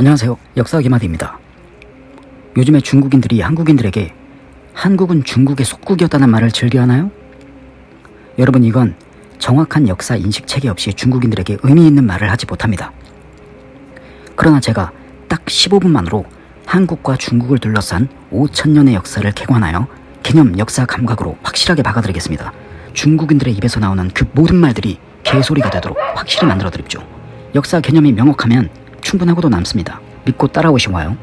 안녕하세요. 역사 기마디입니다. 요즘에 중국인들이 한국인들에게 한국은 중국의 속국이었다는 말을 즐겨하나요? 여러분 이건 정확한 역사 인식 체계 없이 중국인들에게 의미 있는 말을 하지 못합니다. 그러나 제가 딱 15분만으로 한국과 중국을 둘러싼 5천년의 역사를 개관하여 개념 역사 감각으로 확실하게 박아드리겠습니다. 중국인들의 입에서 나오는 그 모든 말들이 개소리가 되도록 확실히 만들어드립죠. 역사 개념이 명확하면 충분하고도 남습니다. 믿고 따라오시와요.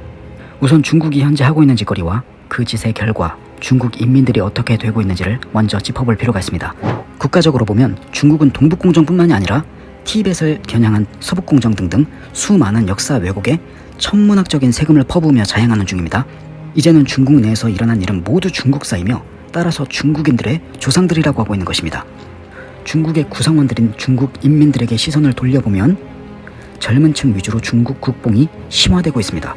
우선 중국이 현재 하고 있는 짓거리와 그 짓의 결과 중국 인민들이 어떻게 되고 있는지를 먼저 짚어볼 필요가 있습니다. 국가적으로 보면 중국은 동북공정뿐만이 아니라 티벳을 겨냥한 서북공정 등등 수많은 역사 왜곡에 천문학적인 세금을 퍼부으며 자행하는 중입니다. 이제는 중국 내에서 일어난 일은 모두 중국사이며 따라서 중국인들의 조상들이라고 하고 있는 것입니다. 중국의 구성원들인 중국 인민들에게 시선을 돌려보면 젊은 층 위주로 중국 국뽕이 심화되고 있습니다.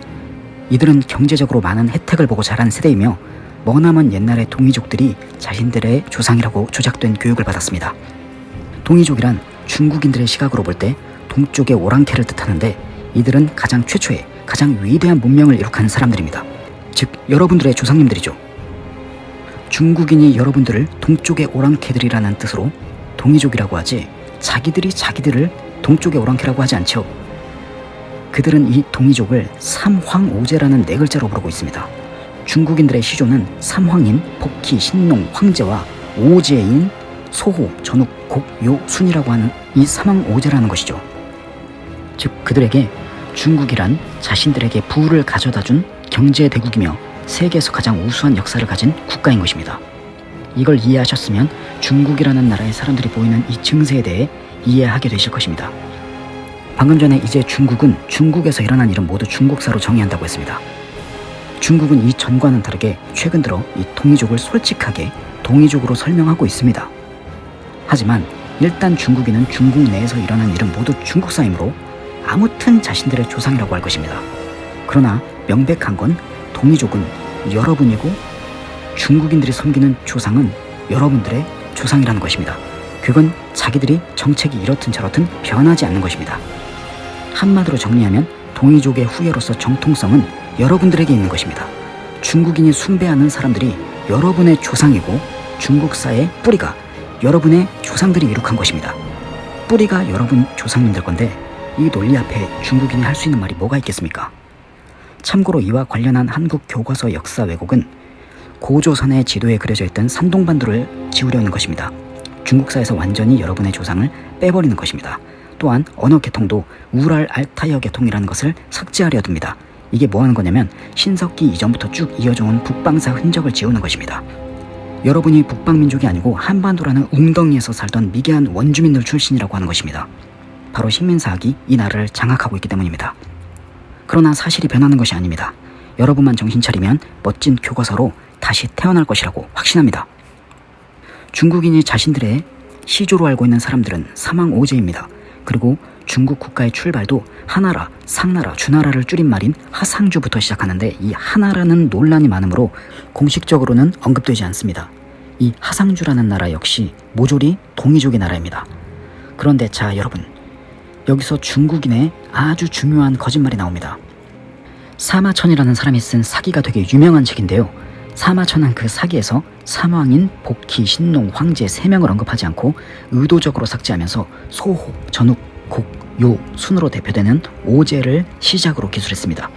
이들은 경제적으로 많은 혜택을 보고 자란 세대이며 머나먼 옛날의 동이족들이 자신들의 조상이라고 조작된 교육을 받았습니다. 동이족이란 중국인들의 시각으로 볼 때 동쪽의 오랑캐를 뜻하는데 이들은 가장 최초의 가장 위대한 문명을 이룩한 사람들입니다. 즉 여러분들의 조상님들이죠. 중국인이 여러분들을 동쪽의 오랑캐들이라는 뜻으로 동이족이라고 하지 자기들이 자기들을 동쪽의 오랑캐라고 하지 않죠. 그들은 이 동이족을 삼황오제라는 네 글자로 부르고 있습니다. 중국인들의 시조는 삼황인, 복희, 신농, 황제와 오제인, 소호, 전욱, 곡, 요, 순이라고 하는 이 삼황오제라는 것이죠. 즉 그들에게 중국이란 자신들에게 부를 가져다 준 경제 대국이며 세계에서 가장 우수한 역사를 가진 국가인 것입니다. 이걸 이해하셨으면 중국이라는 나라의 사람들이 보이는 이 증세에 대해 이해하게 되실 것입니다. 방금 전에 이제 중국은 중국에서 일어난 일은 모두 중국사로 정의한다고 했습니다. 중국은 이 전과는 다르게 최근 들어 이 동이족을 솔직하게 동이족으로 설명하고 있습니다. 하지만 일단 중국인은 중국 내에서 일어난 일은 모두 중국사이므로 아무튼 자신들의 조상이라고 할 것입니다. 그러나 명백한 건 동이족은 여러분이고 중국인들이 섬기는 조상은 여러분들의 조상이라는 것입니다. 그건 자기들이 정책이 이렇든 저렇든 변하지 않는 것입니다. 한마디로 정리하면 동이족의 후예로서 정통성은 여러분들에게 있는 것입니다. 중국인이 숭배하는 사람들이 여러분의 조상이고 중국사의 뿌리가 여러분의 조상들이 이룩한 것입니다. 뿌리가 여러분 조상님들 건데 이 논리 앞에 중국인이 할 수 있는 말이 뭐가 있겠습니까? 참고로 이와 관련한 한국 교과서 역사 왜곡은 고조선의 지도에 그려져 있던 산동반도를 지우려는 것입니다. 중국사에서 완전히 여러분의 조상을 빼버리는 것입니다. 또한 언어 계통도 우랄 알타이어 계통이라는 것을 삭제하려 듭니다. 이게 뭐 하는 거냐면 신석기 이전부터 쭉 이어져 온 북방사 흔적을 지우는 것입니다. 여러분이 북방민족이 아니고 한반도라는 웅덩이에서 살던 미개한 원주민들 출신이라고 하는 것입니다. 바로 식민사학이 이 나라를 장악하고 있기 때문입니다. 그러나 사실이 변하는 것이 아닙니다. 여러분만 정신 차리면 멋진 교과서로 다시 태어날 것이라고 확신합니다. 중국인이 자신들의 시조로 알고 있는 사람들은 사망오제입니다. 그리고 중국 국가의 출발도 하나라, 상나라, 주나라를 줄인 말인 하상주부터 시작하는데 이 하나라는 논란이 많으므로 공식적으로는 언급되지 않습니다. 이 하상주라는 나라 역시 모조리 동이족의 나라입니다. 그런데 자 여러분 여기서 중국인의 아주 중요한 거짓말이 나옵니다. 사마천이라는 사람이 쓴 사기가 되게 유명한 책인데요. 사마천은 그 사기에서 사망인, 복희, 신농, 황제 3명을 언급하지 않고 의도적으로 삭제하면서 소호, 전욱, 곡, 요, 순으로 대표되는 오제를 시작으로 기술했습니다.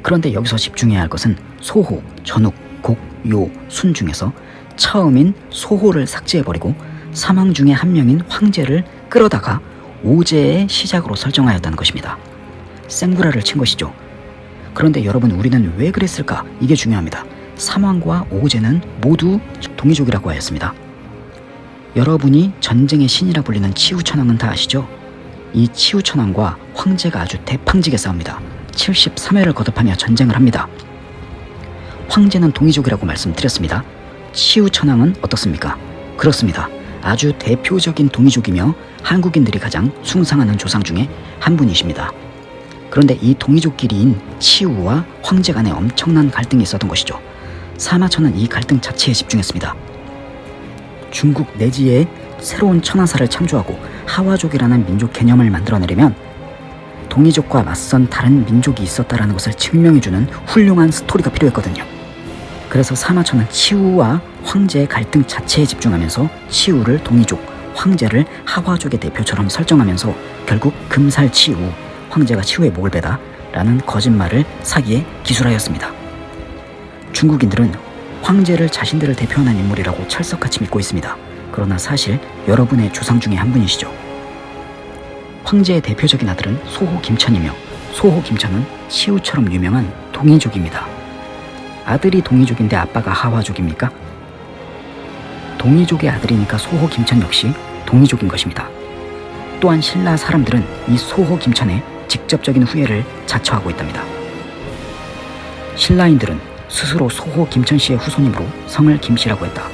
그런데 여기서 집중해야 할 것은 소호, 전욱, 곡, 요, 순 중에서 처음인 소호를 삭제해버리고 사망 중에 한 명인 황제를 끌어다가 오제의 시작으로 설정하였다는 것입니다. 생구라를 친 것이죠. 그런데 여러분 우리는 왜 그랬을까? 이게 중요합니다. 사망과 오제는 모두 동이족이라고 하였습니다. 여러분이 전쟁의 신이라 불리는 치우천왕은 다 아시죠? 이 치우천왕과 황제가 아주 대팡지게 싸웁니다. 73회를 거듭하며 전쟁을 합니다. 황제는 동이족이라고 말씀드렸습니다. 치우천왕은 어떻습니까? 그렇습니다. 아주 대표적인 동이족이며 한국인들이 가장 숭상하는 조상 중에 한 분이십니다. 그런데 이 동이족끼리인 치우와 황제 간에 엄청난 갈등이 있었던 것이죠. 사마천은 이 갈등 자체에 집중했습니다. 중국 내지에 새로운 천하사를 창조하고 하와족이라는 민족 개념을 만들어내려면 동이족과 맞선 다른 민족이 있었다라는 것을 증명해주는 훌륭한 스토리가 필요했거든요. 그래서 사마천은 치우와 황제의 갈등 자체에 집중하면서 치우를 동이족, 황제를 하와족의 대표처럼 설정하면서 결국 금살치우, 황제가 치우의 목을 베다 라는 거짓말을 사기에 기술하였습니다. 중국인들은 황제를 자신들을 대표하는 인물이라고 철석같이 믿고 있습니다. 그러나 사실 여러분의 조상 중에 한 분이시죠. 황제의 대표적인 아들은 소호 김천이며 소호 김천은 시우처럼 유명한 동이족입니다. 아들이 동이족인데 아빠가 하와족입니까? 동이족의 아들이니까 소호 김천 역시 동이족인 것입니다. 또한 신라 사람들은 이 소호 김천의 직접적인 후예를 자처하고 있답니다. 신라인들은 스스로 소호 김천 씨의 후손이므로 성을 김씨라고 했다.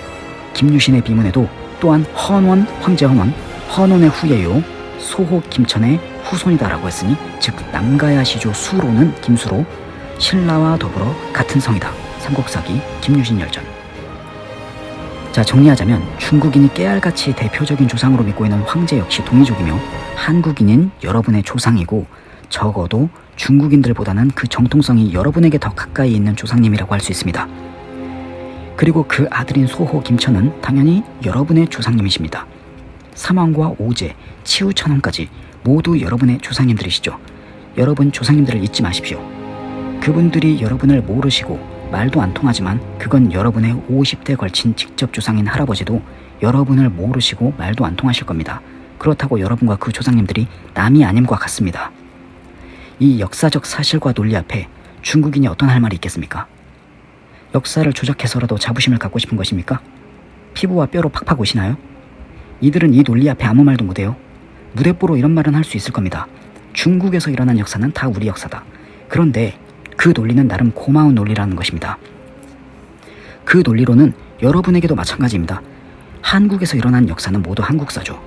김유신의 비문에도 또한 헌원 황제 헌원 헌원의 후예요 소호 김천의 후손이다라고 했으니 즉 남가야 시조 수로는 김수로 신라와 더불어 같은 성이다. 삼국사기 김유신 열전 자 정리하자면 중국인이 깨알같이 대표적인 조상으로 믿고 있는 황제 역시 동이족이며 한국인인 여러분의 조상이고 적어도 중국인들보다는 그 정통성이 여러분에게 더 가까이 있는 조상님이라고 할 수 있습니다. 그리고 그 아들인 소호 김천은 당연히 여러분의 조상님이십니다. 삼왕과 오제, 치우천왕까지 모두 여러분의 조상님들이시죠. 여러분 조상님들을 잊지 마십시오. 그분들이 여러분을 모르시고 말도 안 통하지만 그건 여러분의 50대 걸친 직접 조상인 할아버지도 여러분을 모르시고 말도 안 통하실 겁니다. 그렇다고 여러분과 그 조상님들이 남이 아님과 같습니다. 이 역사적 사실과 논리 앞에 중국인이 어떤 할 말이 있겠습니까? 역사를 조작해서라도 자부심을 갖고 싶은 것입니까? 피부와 뼈로 팍팍 오시나요? 이들은 이 논리 앞에 아무 말도 못해요. 무대뽀로 이런 말은 할 수 있을 겁니다. 중국에서 일어난 역사는 다 우리 역사다. 그런데 그 논리는 나름 고마운 논리라는 것입니다. 그 논리로는 여러분에게도 마찬가지입니다. 한국에서 일어난 역사는 모두 한국사죠.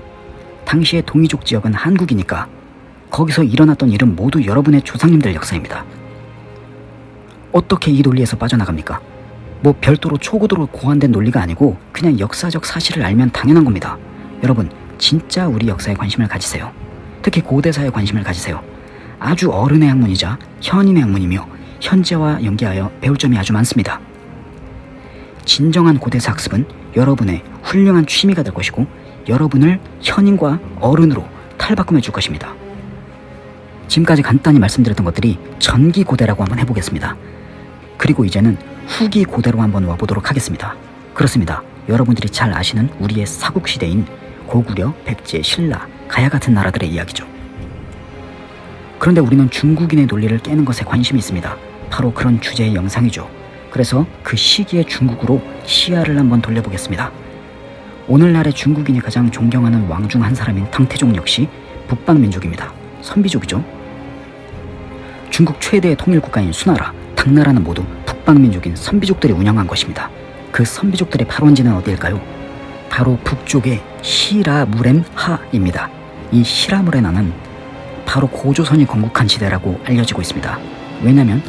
당시의 동이족 지역은 한국이니까 거기서 일어났던 일은 모두 여러분의 조상님들 역사입니다. 어떻게 이 논리에서 빠져나갑니까? 뭐 별도로 초고도로 고안된 논리가 아니고 그냥 역사적 사실을 알면 당연한 겁니다. 여러분, 진짜 우리 역사에 관심을 가지세요. 특히 고대사에 관심을 가지세요. 아주 어른의 학문이자 현인의 학문이며 현재와 연계하여 배울 점이 아주 많습니다. 진정한 고대사 학습은 여러분의 훌륭한 취미가 될 것이고 여러분을 현인과 어른으로 탈바꿈해 줄 것입니다. 지금까지 간단히 말씀드렸던 것들이 전기 고대라고 한번 해보겠습니다. 그리고 이제는 후기 고대로 한번 와보도록 하겠습니다. 그렇습니다. 여러분들이 잘 아시는 우리의 사국시대인 고구려, 백제, 신라, 가야 같은 나라들의 이야기죠. 그런데 우리는 중국인의 논리를 깨는 것에 관심이 있습니다. 바로 그런 주제의 영상이죠. 그래서 그 시기의 중국으로 시야를 한번 돌려보겠습니다. 오늘날의 중국인이 가장 존경하는 왕 중 한 사람인 탕태종 역시 북방민족입니다. 선비족이죠. 중국 최대의 통일국가인 수나라, 당나라는 모두 북방민족인 선비족들이 운영한 것입니다. 그 선비족들의 발원지는 어디일까요? 바로 북쪽의 시라무렘하입니다. 이 시라무레나는 바로 고조선이 건국한 지대라고 알려지고 있습니다. 왜냐하면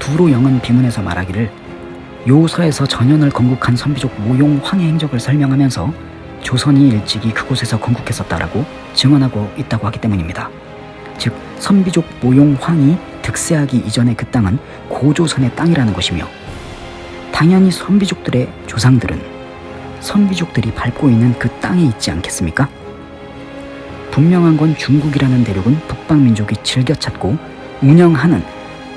두로 영은 비문에서 말하기를 요서에서 전현을 건국한 선비족 모용 황의 행적을 설명하면서 조선이 일찍이 그곳에서 건국했었다라고 증언하고 있다고 하기 때문입니다. 즉 선비족 모용 황이 득세하기 이전의 그 땅은 고조선의 땅이라는 것이며 당연히 선비족들의 조상들은 선비족들이 밟고 있는 그 땅에 있지 않겠습니까? 분명한 건 중국이라는 대륙은 북방민족이 즐겨 찾고 운영하는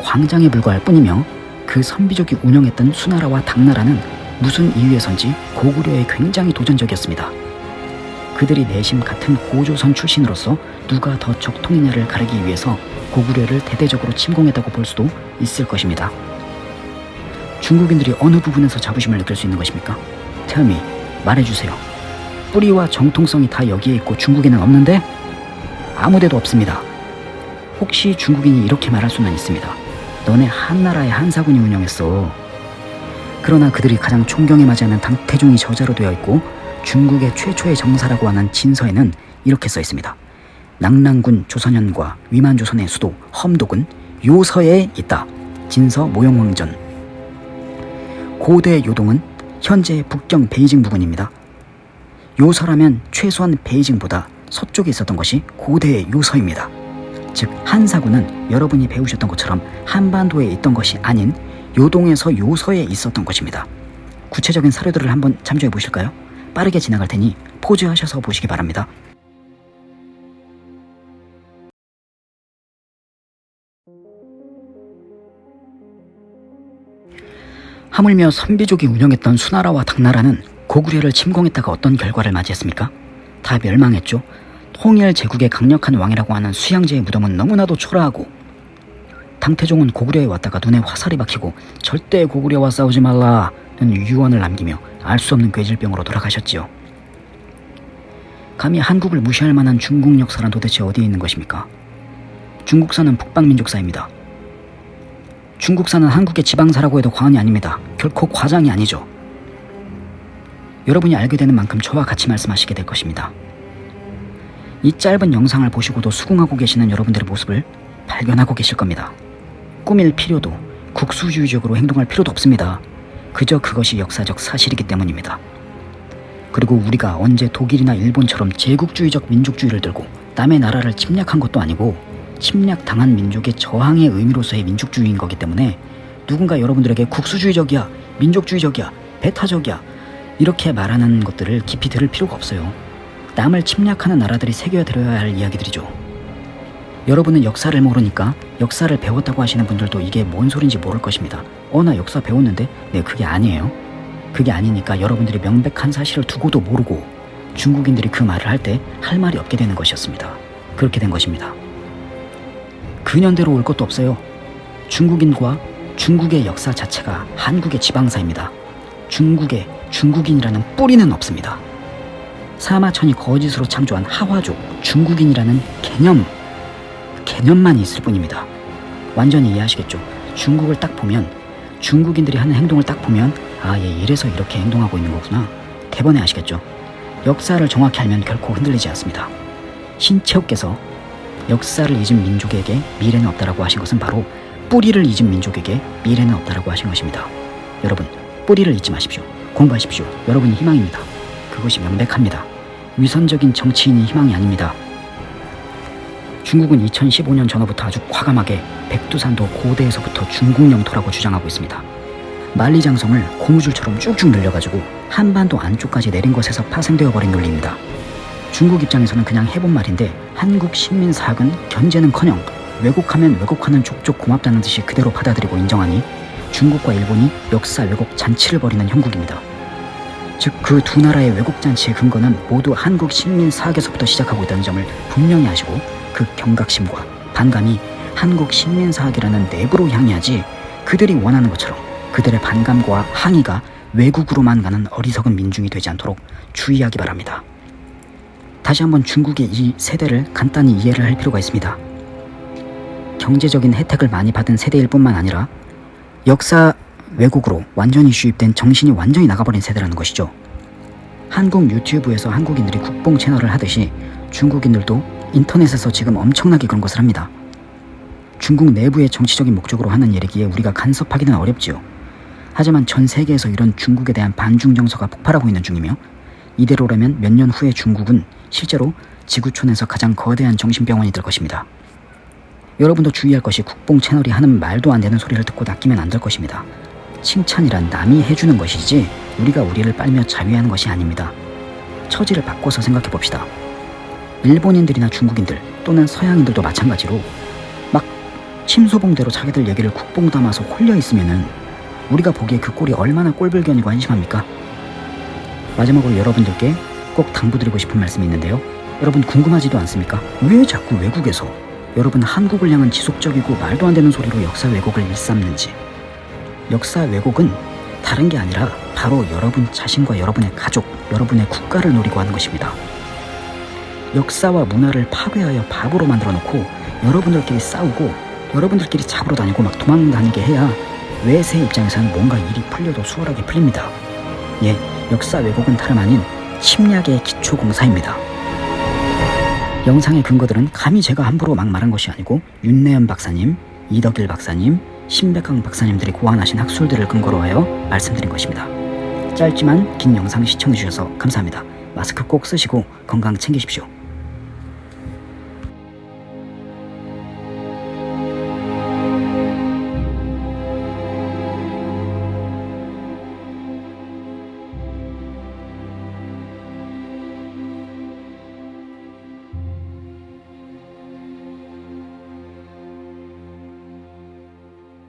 광장에 불과할 뿐이며 그 선비족이 운영했던 수나라와 당나라는 무슨 이유에선지 고구려에 굉장히 도전적이었습니다. 그들이 내심 같은 고조선 출신으로서 누가 더 적통이냐를 가리기 위해서 고구려를 대대적으로 침공했다고 볼 수도 있을 것입니다. 중국인들이 어느 부분에서 자부심을 느낄 수 있는 것입니까? 태음이 말해주세요. 뿌리와 정통성이 다 여기에 있고 중국에는 없는데 아무데도 없습니다. 혹시 중국인이 이렇게 말할 수는 있습니다. 너네 한나라의 한사군이 운영했어. 그러나 그들이 가장 존경에 맞지 않는 당태종이 저자로 되어 있고 중국의 최초의 정사라고 하는 진서에는 이렇게 써 있습니다. 낙랑군 조선현과 위만조선의 수도 험독은 요서에 있다. 진서 모용왕전 고대 요동은 현재 북경 베이징 부근입니다. 요서라면 최소한 베이징보다 서쪽에 있었던 것이 고대의 요서입니다. 즉 한사군은 여러분이 배우셨던 것처럼 한반도에 있던 것이 아닌 요동에서 요서에 있었던 것입니다. 구체적인 사료들을 한번 참조해 보실까요? 빠르게 지나갈 테니 포즈하셔서 보시기 바랍니다. 하물며 선비족이 운영했던 수나라와 당나라는 고구려를 침공했다가 어떤 결과를 맞이했습니까? 다 멸망했죠. 통일 제국의 강력한 왕이라고 하는 수양제의 무덤은 너무나도 초라하고 당태종은 고구려에 왔다가 눈에 화살이 박히고 절대 고구려와 싸우지 말라는 유언을 남기며 알 수 없는 괴질병으로 돌아가셨지요. 감히 한국을 무시할 만한 중국 역사란 도대체 어디에 있는 것입니까? 중국사는 북방민족사입니다. 중국사는 한국의 지방사라고 해도 과언이 아닙니다. 결코 과장이 아니죠. 여러분이 알게 되는 만큼 저와 같이 말씀하시게 될 것입니다. 이 짧은 영상을 보시고도 수긍하고 계시는 여러분들의 모습을 발견하고 계실 겁니다. 꾸밀 필요도 국수주의적으로 행동할 필요도 없습니다. 그저 그것이 역사적 사실이기 때문입니다. 그리고 우리가 언제 독일이나 일본처럼 제국주의적 민족주의를 들고 남의 나라를 침략한 것도 아니고 침략당한 민족의 저항의 의미로서의 민족주의인 거기 때문에 누군가 여러분들에게 국수주의적이야, 민족주의적이야, 배타적이야 이렇게 말하는 것들을 깊이 들을 필요가 없어요. 남을 침략하는 나라들이 새겨들어야 할 이야기들이죠. 여러분은 역사를 모르니까 역사를 배웠다고 하시는 분들도 이게 뭔 소린지 모를 것입니다. 어, 나 역사 배웠는데? 네, 그게 아니에요. 그게 아니니까 여러분들이 명백한 사실을 두고도 모르고 중국인들이 그 말을 할 때 할 말이 없게 되는 것이었습니다. 그렇게 된 것입니다. 근현대로 올 것도 없어요. 중국인과 중국의 역사 자체가 한국의 지방사입니다. 중국에 중국인이라는 뿌리는 없습니다. 사마천이 거짓으로 창조한 하화족 중국인이라는 개념 개념만 있을 뿐입니다. 완전히 이해하시겠죠? 중국을 딱 보면 중국인들이 하는 행동을 딱 보면 아, 얘 이래서 이렇게 행동하고 있는 거구나. 대번에 아시겠죠? 역사를 정확히 알면 결코 흔들리지 않습니다. 신채호께서 역사를 잊은 민족에게 미래는 없다라고 하신 것은 바로 뿌리를 잊은 민족에게 미래는 없다라고 하신 것입니다. 여러분, 뿌리를 잊지 마십시오. 공부하십시오. 여러분이 희망입니다. 그것이 명백합니다. 위선적인 정치인이 희망이 아닙니다. 중국은 2015년 전후부터 아주 과감하게 백두산도 고대에서부터 중국 영토라고 주장하고 있습니다. 만리장성을 고무줄처럼 쭉쭉 늘려가지고 한반도 안쪽까지 내린 것에서 파생되어 버린 논리입니다. 중국 입장에서는 그냥 해본 말인데 한국 식민 사학은 견제는커녕 왜곡하면 왜곡하는 족족 고맙다는 듯이 그대로 받아들이고 인정하니 중국과 일본이 역사 왜곡 잔치를 벌이는 형국입니다. 즉 그 두 나라의 왜곡 잔치의 근거는 모두 한국 식민 사학에서부터 시작하고 있다는 점을 분명히 아시고 그 경각심과 반감이 한국 식민 사학이라는 내부로 향해하지 그들이 원하는 것처럼 그들의 반감과 항의가 외국으로만 가는 어리석은 민중이 되지 않도록 주의하기 바랍니다. 다시 한번 중국의 이 세대를 간단히 이해를 할 필요가 있습니다. 경제적인 혜택을 많이 받은 세대일 뿐만 아니라 역사 왜곡으로 완전히 주입된 정신이 완전히 나가버린 세대라는 것이죠. 한국 유튜브에서 한국인들이 국뽕 채널을 하듯이 중국인들도 인터넷에서 지금 엄청나게 그런 것을 합니다. 중국 내부의 정치적인 목적으로 하는 일이기에 우리가 간섭하기는 어렵지요. 하지만 전 세계에서 이런 중국에 대한 반중 정서가 폭발하고 있는 중이며 이대로라면 몇 년 후에 중국은 실제로 지구촌에서 가장 거대한 정신병원이 될 것입니다. 여러분도 주의할 것이 국뽕 채널이 하는 말도 안 되는 소리를 듣고 낚이면 안 될 것입니다. 칭찬이란 남이 해주는 것이지 우리가 우리를 빨며 자위하는 것이 아닙니다. 처지를 바꿔서 생각해 봅시다. 일본인들이나 중국인들 또는 서양인들도 마찬가지로 막 침소봉대로 자기들 얘기를 국뽕 담아서 홀려 있으면은 우리가 보기에 그 꼴이 얼마나 꼴불견이고 한심합니까? 마지막으로 여러분들께 꼭 당부드리고 싶은 말씀이 있는데요. 여러분 궁금하지도 않습니까? 왜 자꾸 외국에서 여러분 한국을 향한 지속적이고 말도 안 되는 소리로 역사 왜곡을 일삼는지 역사 왜곡은 다른 게 아니라 바로 여러분 자신과 여러분의 가족, 여러분의 국가를 노리고 하는 것입니다. 역사와 문화를 파괴하여 바보로 만들어 놓고 여러분들끼리 싸우고 여러분들끼리 잡으러 다니고 막 도망다니게 해야 외세 입장에서는 뭔가 일이 풀려도 수월하게 풀립니다. 예, 역사 왜곡은 다름 아닌 침략의 기초공사입니다. 영상의 근거들은 감히 제가 함부로 막 말한 것이 아니고 윤내연 박사님, 이덕일 박사님, 신백강 박사님들이 고안하신 학술들을 근거로 하여 말씀드린 것입니다. 짧지만 긴 영상 시청해주셔서 감사합니다. 마스크 꼭 쓰시고 건강 챙기십시오.